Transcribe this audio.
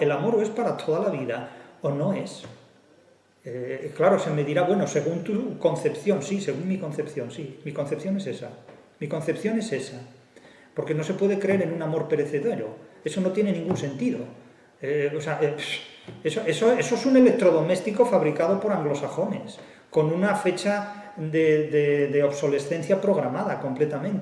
el amor o es para toda la vida o no es. Eh, claro, se me dirá, bueno, según tu concepción, sí, según mi concepción, sí, mi concepción es esa, mi concepción es esa, porque no se puede creer en un amor perecedero, eso no tiene ningún sentido. Eh, o sea, eh, eso, es un electrodoméstico fabricado por anglosajones, con una fecha de obsolescencia programada completamente.